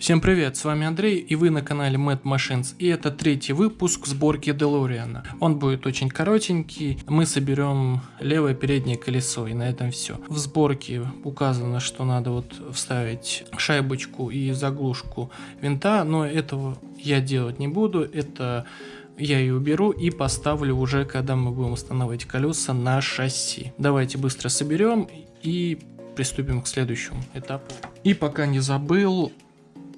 Всем привет, с вами Андрей и вы на канале Mad Machines и это третий выпуск сборки Делориана. Он будет очень коротенький, мы соберем левое переднее колесо и на этом все. В сборке указано, что надо вот вставить шайбочку и заглушку винта, но этого я делать не буду, это я ее уберу и поставлю уже, когда мы будем устанавливать колеса на шасси. Давайте быстро соберем и приступим к следующему этапу. И пока не забыл,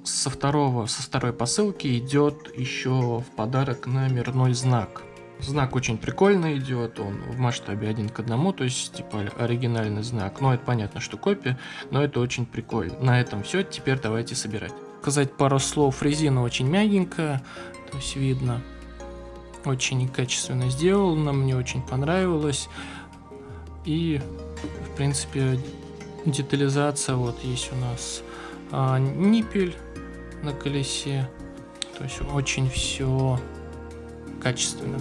со, второго, со второй посылки идет еще в подарок номерной знак. Знак очень прикольно идет, он в масштабе один к одному, то есть типа оригинальный знак. Но это понятно, что копия, но это очень прикольно. На этом все, теперь давайте собирать. Сказать пару слов, резина очень мягенькая, то есть видно. Очень качественно сделано, мне очень понравилось. И, в принципе, детализация вот есть у нас а, ниппель на колесе. То есть очень все качественно.